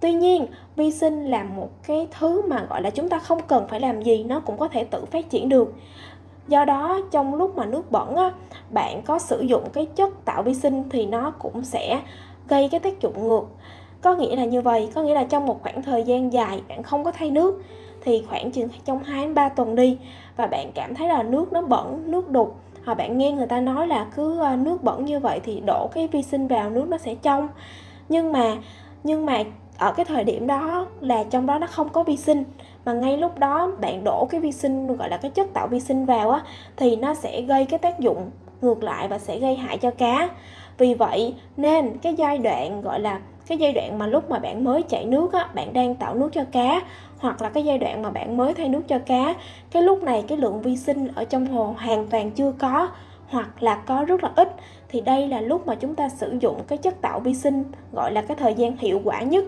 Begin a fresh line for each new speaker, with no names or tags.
tuy nhiên vi sinh là một cái thứ mà gọi là chúng ta không cần phải làm gì nó cũng có thể tự phát triển được. Do đó trong lúc mà nước bẩn á, bạn có sử dụng cái chất tạo vi sinh thì nó cũng sẽ gây cái tác dụng ngược. Có nghĩa là như vậy có nghĩa là trong một khoảng thời gian dài bạn không có thay nước thì khoảng chừng trong 2 đến 3 tuần đi và bạn cảm thấy là nước nó bẩn nước đục hoặc bạn nghe người ta nói là cứ ờ, nước bẩn như vậy thì đổ cái vi sinh vào nước nó sẽ trong. Nhưng mà nhưng mà ở cái thời điểm đó là trong đó nó không có vi sinh, mà ngay lúc đó bạn đổ cái vi sinh, gọi là cái chất tạo vi sinh vào á, thì nó sẽ gây cái tác dụng ngược lại và sẽ gây hại cho cá. Vì vậy nên cái giai đoạn, gọi là cái giai đoạn mà lúc mà bạn mới chạy nước á, bạn đang tạo nước cho cá, hoặc là cái giai đoạn mà bạn mới thay nước cho cá, cái lúc này cái lượng vi sinh ở trong hồ hoàn toàn chưa có, hoặc là có rất là ít, thì đây là lúc mà chúng ta sử dụng cái chất tạo vi sinh, gọi là cái thời gian hiệu quả nhất.